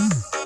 Huh?